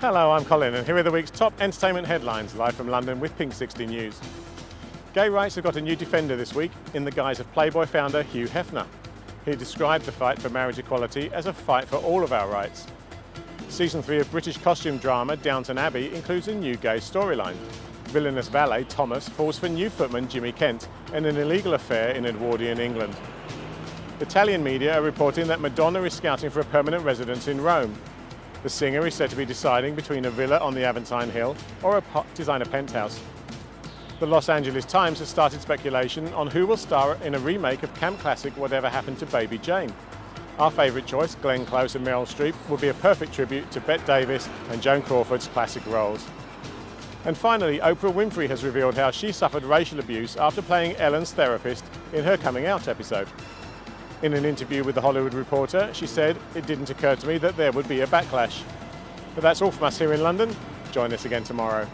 Hello, I'm Colin and here are the week's top entertainment headlines live from London with Pink 60 News. Gay rights have got a new defender this week in the guise of Playboy founder Hugh Hefner. He described the fight for marriage equality as a fight for all of our rights. Season 3 of British costume drama Downton Abbey includes a new gay storyline. Villainous valet Thomas falls for new footman Jimmy Kent in an illegal affair in Edwardian England. Italian media are reporting that Madonna is scouting for a permanent residence in Rome. The singer is said to be deciding between a villa on the Aventine Hill or a designer penthouse. The Los Angeles Times has started speculation on who will star in a remake of camp classic Whatever Happened to Baby Jane. Our favourite choice, Glenn Close and Meryl Streep, would be a perfect tribute to Bette Davis and Joan Crawford's classic roles. And finally, Oprah Winfrey has revealed how she suffered racial abuse after playing Ellen's therapist in her coming out episode. In an interview with The Hollywood Reporter, she said, it didn't occur to me that there would be a backlash. But that's all from us here in London. Join us again tomorrow.